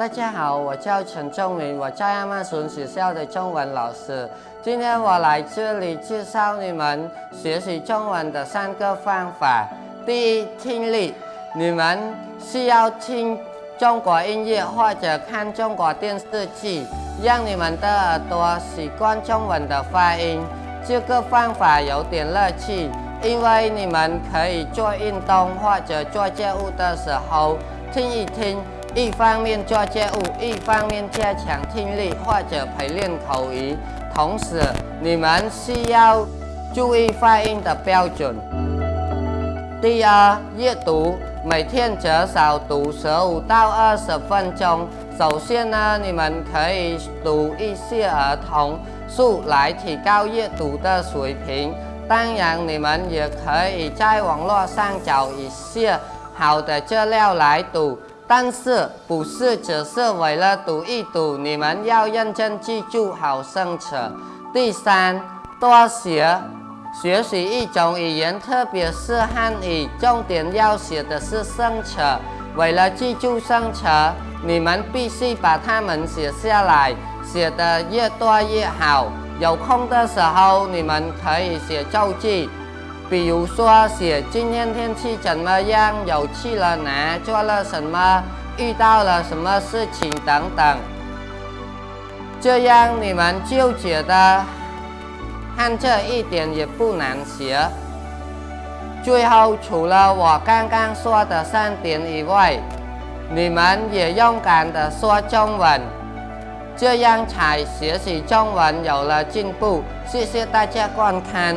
大家好，我叫陈仲明，我在亚马逊学校的中文老师。今天我来这里介绍你们学习中文的三个方法。第一，听力，你们需要听中国音乐或者看中国电视剧，让你们的耳朵习惯中文的发音。这个方法有点乐趣，因为你们可以做运动或者做家务的时候听一听。一方面做家务，一方面加强听力或者陪练口语。同时，你们需要注意发音的标准。第二，阅读，每天至少读十五到二十分钟。首先呢，你们可以读一些儿童书来提高阅读的水平。当然，你们也可以在网络上找一些好的资料来读。但是不是只是为了读一读？你们要认真记住好生词。第三，多学，学习一种语言，特别是汉语，重点要学的是生词。为了记住生词，你们必须把它们写下来，写的越多越好。有空的时候，你们可以写周记。比如说写今天天气怎么样，有去了哪，做了什么，遇到了什么事情等等，这样你们就觉得看这一点也不难学。最后，除了我刚刚说的三点以外，你们也勇敢的说中文，这样才学习中文有了进步。谢谢大家观看。